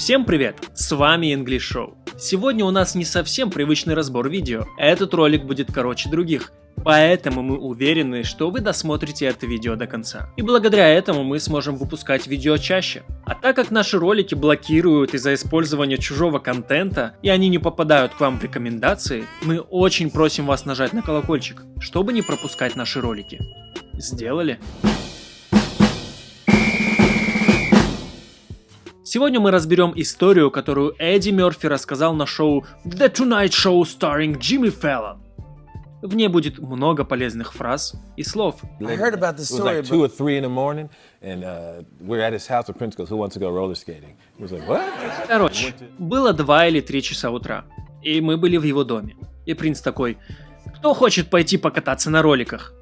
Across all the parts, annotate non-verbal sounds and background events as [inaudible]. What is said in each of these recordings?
Всем привет, с вами English Show. Сегодня у нас не совсем привычный разбор видео, этот ролик будет короче других, поэтому мы уверены, что вы досмотрите это видео до конца. И благодаря этому мы сможем выпускать видео чаще. А так как наши ролики блокируют из-за использования чужого контента, и они не попадают к вам в рекомендации, мы очень просим вас нажать на колокольчик, чтобы не пропускать наши ролики. Сделали? Сегодня мы разберем историю, которую Эдди Мерфи рассказал на шоу The Tonight Show starring Jimmy Fallon. В ней будет много полезных фраз и слов. I heard about this story. It was like two or three in the morning, and uh, we're at his house. And Prince goes, "Who wants to go roller skating?" He was like, "What?" Короче, было два или три часа утра, и мы были в его доме. И принц такой, "Кто хочет пойти покататься на роликах?"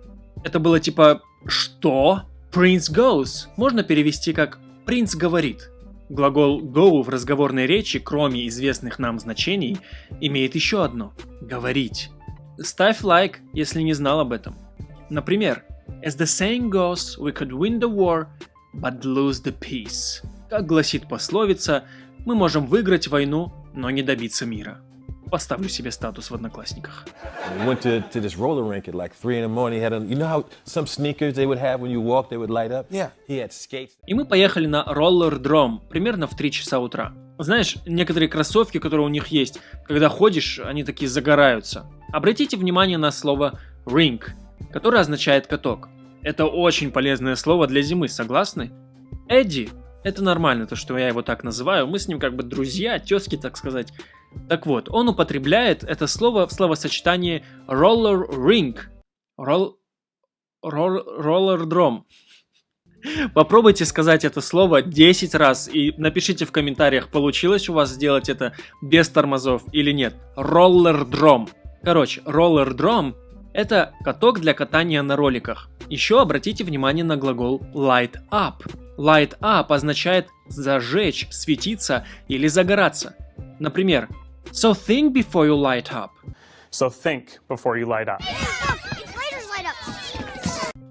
Это было типа, что? Prince goes. Можно перевести как "принц говорит". Глагол go в разговорной речи, кроме известных нам значений, имеет еще одно – говорить. Ставь лайк, если не знал об этом. Например, As the saying goes, we could win the war, but lose the peace. Как гласит пословица, мы можем выиграть войну, но не добиться мира. Поставлю себе статус в Одноклассниках. Went to, to this roller rink at like 3 in the morning. Had a, you know how some sneakers they would have when you walk, they would light up? Yeah. He had skates. И мы поехали на роллер-дром примерно в 3 часа утра. Знаешь, некоторые кроссовки, которые у них есть, когда ходишь, они такие загораются. Обратите внимание на слово rink, которое означает каток. Это очень полезное слово для зимы, согласны? Эдди, это нормально, то, что я его так называю, мы с ним как бы друзья, тезки, так сказать. Так вот, он употребляет это слово в словосочетании roller ring. Roll, roll, roller. Попробуйте сказать это слово 10 раз и напишите в комментариях, получилось у вас сделать это без тормозов или нет. Drum. Короче, drum это каток для катания на роликах. Еще обратите внимание на глагол light up. Light up означает зажечь, светиться или загораться. Например, So think before you light up. So think before you light up.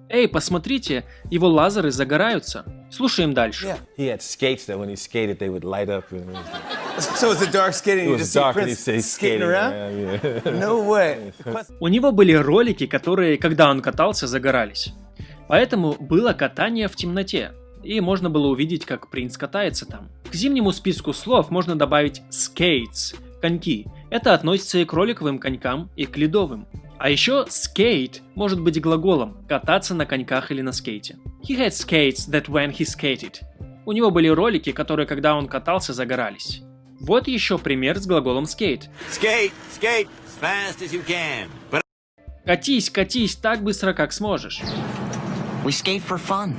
Эй, посмотрите, его лазеры загораются. Слушаем дальше. Yeah. He had skates that when he skated, they would light up. And So it's a dark skating, it was dark and he say skating skating around? around. Yeah. No way. У него были ролики, которые, когда он катался, загорались. Поэтому было катание в темноте, и можно было увидеть, как принц катается там. К зимнему списку слов можно добавить skates – коньки. Это относится и к роликовым конькам, и к ледовым. А еще skate может быть глаголом – кататься на коньках или на скейте. He had skates that when he skated. У него были ролики, которые, когда он катался, загорались. Вот еще пример с глаголом skate. Skate, skate as fast as you can. But Катись, катись так быстро, как сможешь. we skate for fun.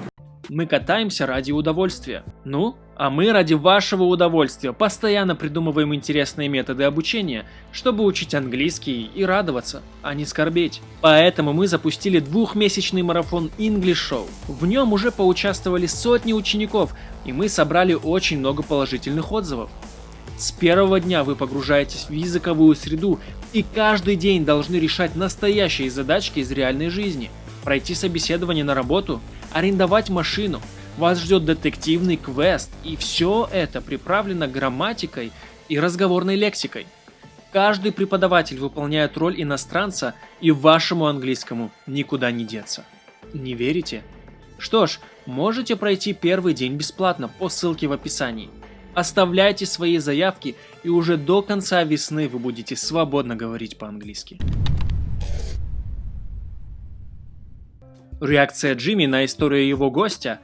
Мы катаемся ради удовольствия. Ну, а мы ради вашего удовольствия постоянно придумываем интересные методы обучения, чтобы учить английский и радоваться, а не скорбеть. Поэтому мы запустили двухмесячный марафон English Show. В нем уже поучаствовали сотни учеников, и мы собрали очень много положительных отзывов. С первого дня вы погружаетесь в языковую среду и каждый день должны решать настоящие задачки из реальной жизни. Пройти собеседование на работу, арендовать машину, вас ждет детективный квест, и все это приправлено грамматикой и разговорной лексикой. Каждый преподаватель выполняет роль иностранца, и вашему английскому никуда не деться. Не верите? Что ж, можете пройти первый день бесплатно по ссылке в описании. Оставляйте свои заявки, и уже до конца весны вы будете свободно говорить по-английски. Реакция Джимми на историю его гостя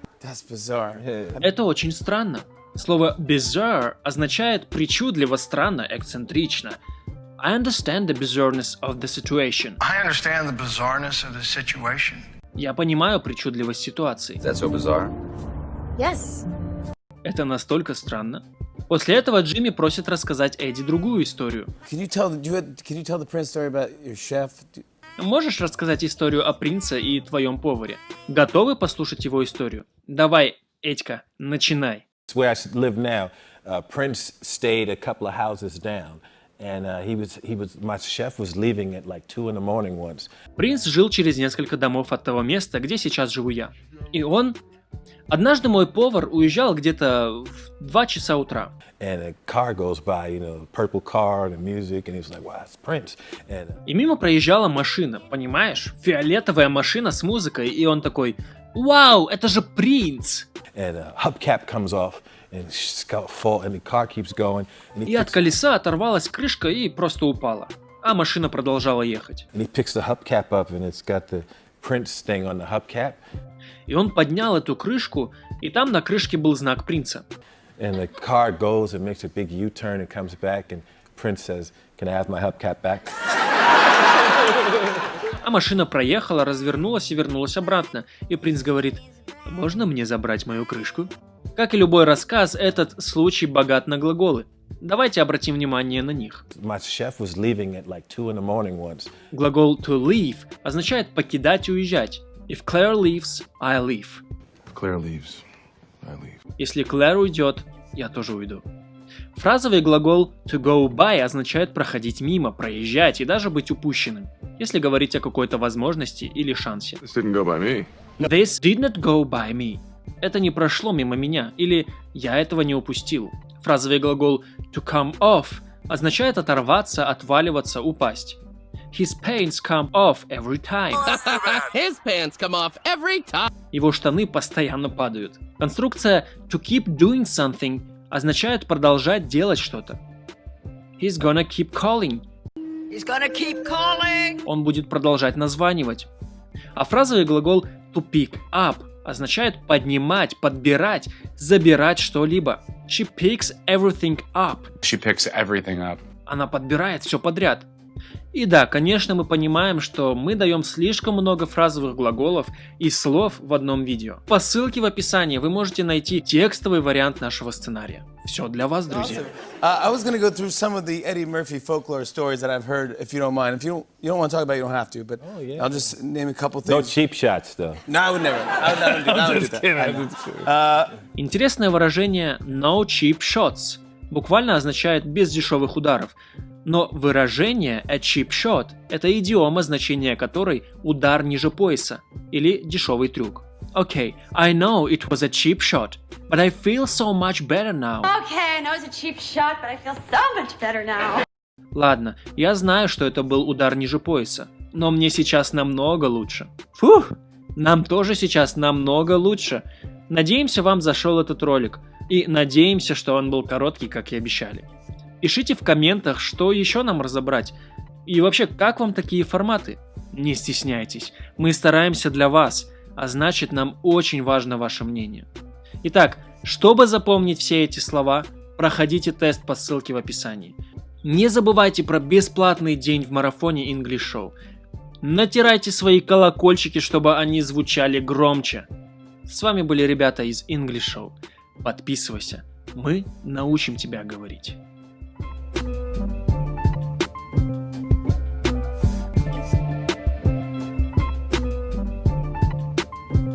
это очень странно. Слово bizarre означает причудливо, странно, эксцентрично. I understand the bizarreness of the situation. I understand the bizarreness of the situation. Я понимаю причудливость ситуации. That's so bizarre. Yes. Это настолько странно. После этого Джимми просит рассказать Эдди другую историю. Can you tell? You, can you tell the Prince story about your chef? Можешь рассказать историю о принце и твоем поваре? Готовы послушать его историю? Давай, Этька, начинай. It's where I live now. Uh, Prince stayed a couple of houses down, and uh, he was he was my chef was leaving at like two in the morning once. Принц жил через несколько домов от того места, где сейчас живу я. И он Однажды мой повар уезжал где-то в 2 часа утра. Uh, И мимо проезжала машина, понимаешь? Фиолетовая машина с музыкой, и он такой, «Вау, это же принц!» he, И от колеса оторвалась крышка и просто упала. А машина продолжала ехать. И он поднял эту крышку, и там на крышке был знак принца. and the car goes and makes a big U-turn and comes back, and Prince says, "Can I have my hubcap back?" А машина проехала, развернулась и вернулась обратно. И принц говорит, можно мне забрать мою крышку? Как и любой рассказ, этот случай богат на глаголы. Давайте обратим внимание на них. Like Глагол to leave означает покидать и уезжать. If Claire leaves, I leave. If Claire leaves, I leave. Если Клэр уйдет, я тоже уйду. Фразовый глагол to go by означает проходить мимо, проезжать и даже быть упущенным, если говорить о какой-то возможности или шансе. This didn't go by me. This did not go by me. Это не прошло мимо меня, или я этого не упустил. Фразовый глагол to come off означает оторваться, отваливаться, упасть. His pants come off every time. [laughs] His pants come off every time. Его штаны постоянно падают. Конструкция to keep doing something означает продолжать делать что-то. He's gonna keep calling. He's gonna keep calling. Он будет продолжать названивать. А фразовый глагол to pick up означает поднимать, подбирать, забирать что-либо. She picks everything up. She picks everything up. Она подбирает все подряд. И да, конечно, мы понимаем, что мы даем слишком много фразовых глаголов и слов в одном видео. По ссылке в описании вы можете найти текстовый вариант нашего сценария. Все для вас, друзья. Uh, I was going to go through some of the Eddie Murphy folklore stories that I've heard, if you don't mind. If you don't, you don't want to talk about it, you don't have to, but yeah. I'll just name a couple no things. cheap shots though. No, I would never. I would never do, I would do that. I know. Интересное выражение no cheap shots буквально означает без дешевых ударов. Но выражение a cheap shot – это идиома, значение которой удар ниже пояса или дешевый трюк. Okay, I know it was a cheap shot, but I feel so much better now. Okay, I know it's a cheap shot, but I feel so much better now. Ладно, я знаю, что это был удар ниже пояса, но мне сейчас намного лучше. Фух, нам тоже сейчас намного лучше. Надеемся, вам зашел этот ролик, и надеемся, что он был короткий, как и обещали. Пишите в комментах, что еще нам разобрать, и вообще, как вам такие форматы? Не стесняйтесь, мы стараемся для вас, а значит, нам очень важно ваше мнение. Итак, чтобы запомнить все эти слова, проходите тест по ссылке в описании. Не забывайте про бесплатный день в марафоне English Show. Натирайте свои колокольчики, чтобы они звучали громче. С вами были ребята из English Show. Подписывайся, мы научим тебя говорить.